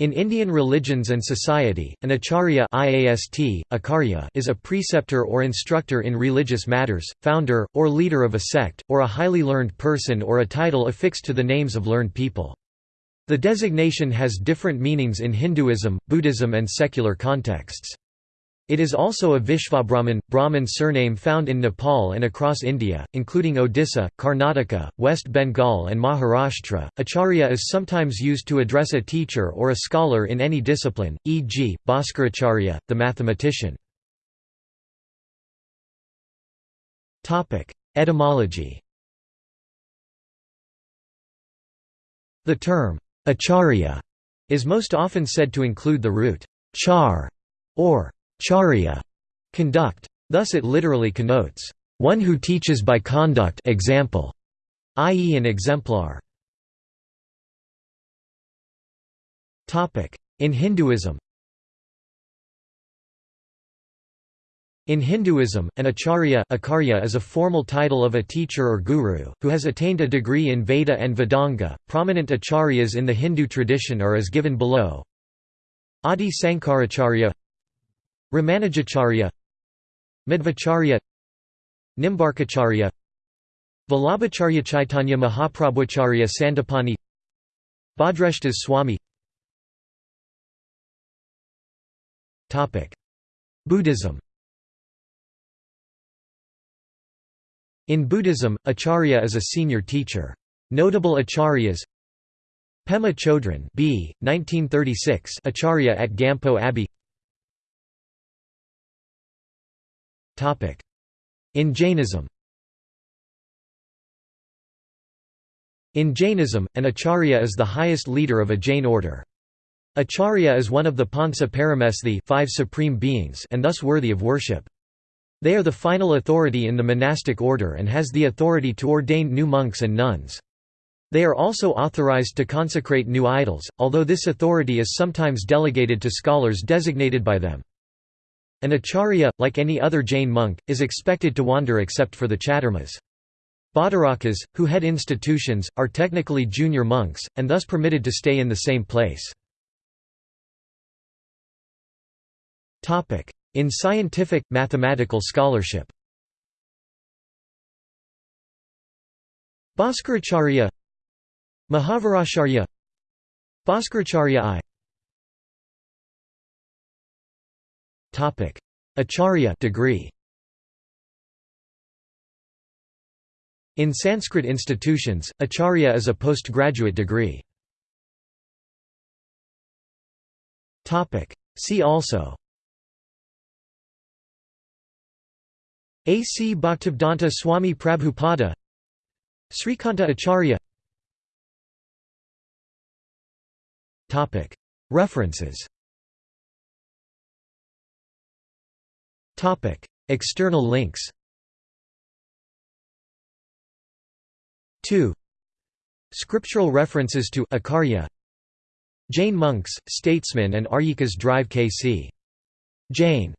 In Indian religions and society, an acharya IAST, acharya is a preceptor or instructor in religious matters, founder, or leader of a sect, or a highly learned person or a title affixed to the names of learned people. The designation has different meanings in Hinduism, Buddhism and secular contexts. It is also a Vishvabrahman, Brahmin surname found in Nepal and across India, including Odisha, Karnataka, West Bengal and Maharashtra. Acharya is sometimes used to address a teacher or a scholar in any discipline, e.g., Bhaskaracharya, the mathematician. Etymology The term, acharya, is most often said to include the root char or charya conduct. Thus it literally connotes, one who teaches by conduct example, i.e. an exemplar. In Hinduism In Hinduism, an acharya, acharya is a formal title of a teacher or guru, who has attained a degree in Veda and Vedanga. Prominent acharyas in the Hindu tradition are as given below Adi Sankaracharya Ramanujacharya Madhvacharya Nimbarkacharya Vallabhacharya Chaitanya Mahaprabhuacharya Sandapani Bhadrashtas Swami Buddhism In Buddhism, acharya is a senior teacher. Notable acharyas Pema Chodron B. 1936 Acharya at Gampo Abbey In Jainism In Jainism, an acharya is the highest leader of a Jain order. Acharya is one of the Pancha Paramesthi five supreme beings and thus worthy of worship. They are the final authority in the monastic order and has the authority to ordain new monks and nuns. They are also authorized to consecrate new idols, although this authority is sometimes delegated to scholars designated by them. An acharya, like any other Jain monk, is expected to wander except for the chaturmas. Bhattarakas, who head institutions, are technically junior monks, and thus permitted to stay in the same place. In scientific, mathematical scholarship Bhaskaracharya Mahaviracharya Bhaskaracharya I Topic: Acharya degree. In Sanskrit institutions, acharya is a postgraduate degree. Topic: See also. A. C. Bhaktivedanta Swami Prabhupada Srikanta Acharya References External links 2. Scriptural references to Acharya Jain monks, statesmen and Aryikas drive K.C. Jain